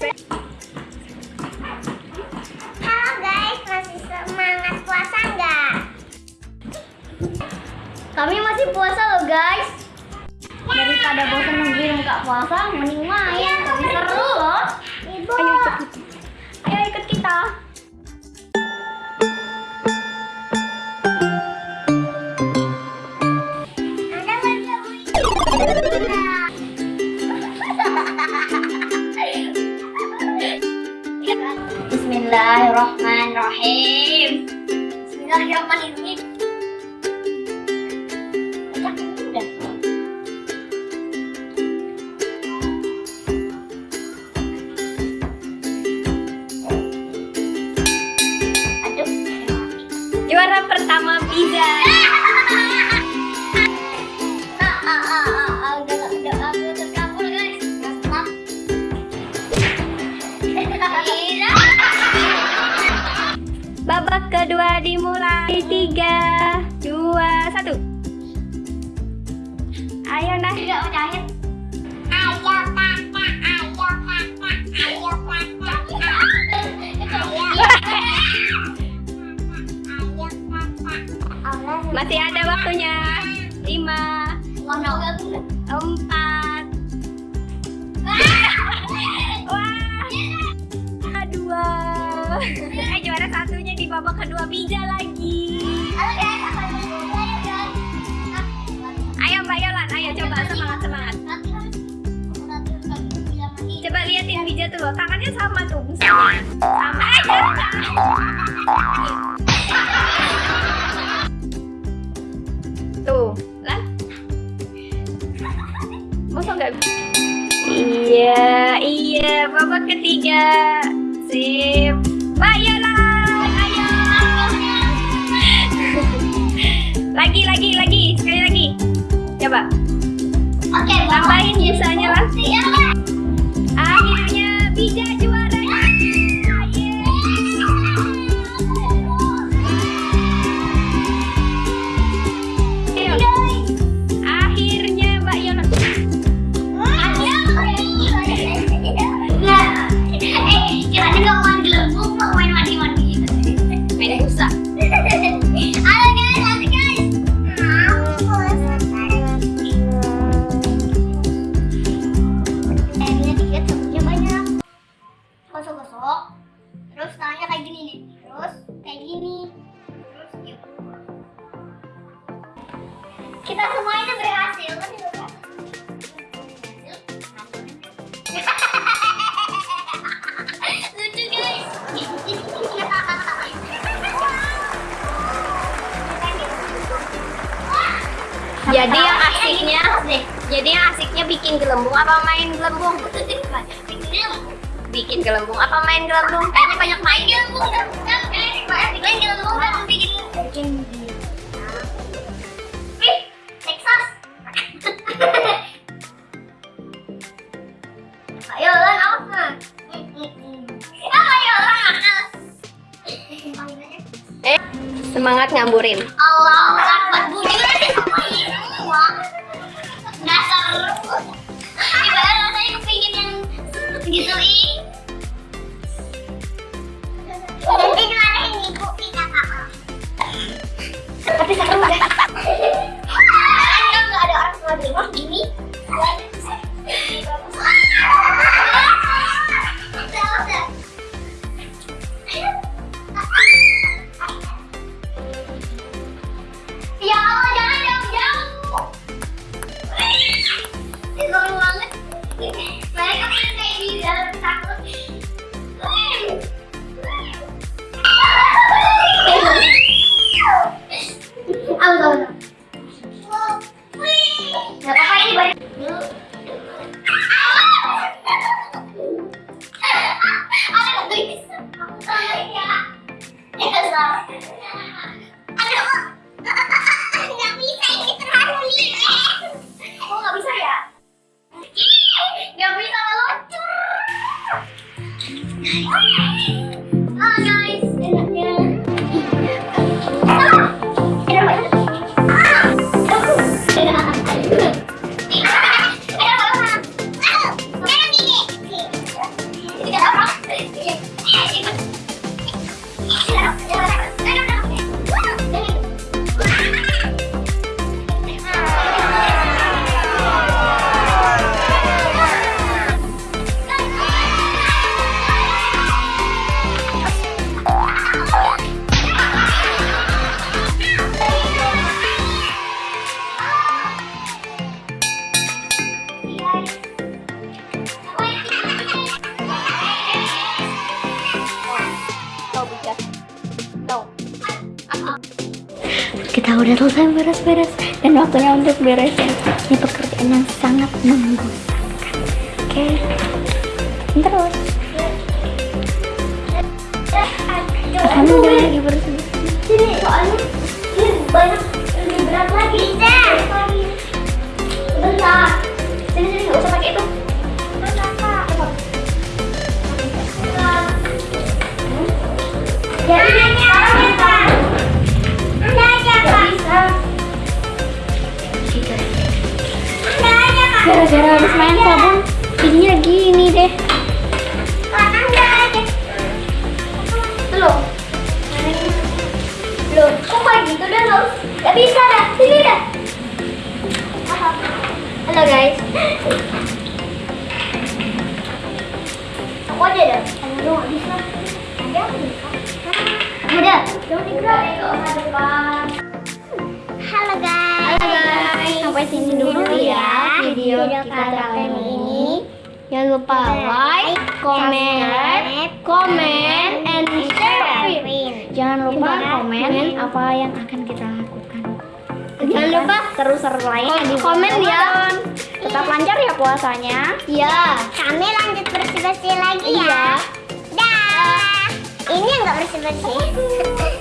Halo guys, masih semangat puasa nggak? Kami masih puasa loh guys. Ya. Daripada bosan nungguin buka puasa, mending main. Ya, seru loh. Bismillahirrahmanirrahim. Bismillahirrahmanirrahim. juara pertama pizza babak kedua dimulai tiga dua satu. Ayo nah Tidak udahin. Ayo kakak, ayo kakak, ayo kakak. Masih ada waktunya. Lima empat. Wah. Dua babak kedua pizza lagi. Halo guys, apa yang Ayo mbak Yolan ayo coba. Semangat semangat. Coba liatin pizza tuh loh. Tangannya sama tuh misalnya. Sama. Eh jangan. tuh lah. Masa nggak iya iya. Babak ketiga. Sip tambahin biasanya Kita semua ini berhasil kan. Lucu guys. Jadi yang asiknya jadi yang asiknya bikin gelembung apa main gelembung? Bikin gelembung apa main gelembung? Kayaknya banyak main gelembung main gelembung bikin bikin semangat ngamburin. Allah bujur semua dasar ibarat rasanya kepingin yang gitu ih. Nanti ibu kita kakak tapi seru deh nggak ada orang tua Yeah! Udah selesai beres-beres dan waktunya untuk beresin. Ini pekerjaan yang sangat membosankan. Oke. Terus. Kamu udah lagi bersih. Sini soalnya ini banyak lebih berat lagi. Bentar. Sini sini nggak usah pakai itu. Ya, Gara-gara habis main sabun, giginya gini deh. Kok kayak gitu nggak bisa. Sini. Halo guys. Aku aja nggak bisa. Digerak. Halo guys. Halo guys, sampai sini dulu ya video kita kali ini. Jangan lupa like, comment, comment, and share. Jangan lupa komen apa yang akan kita lakukan. Jangan lupa seru-seru lainnya di Komen ya. Tetap lancar ya puasanya. Ya, kami lanjut bersih-bersih lagi ya. Iya. Dah. Ini yang nggak bersih-bersih.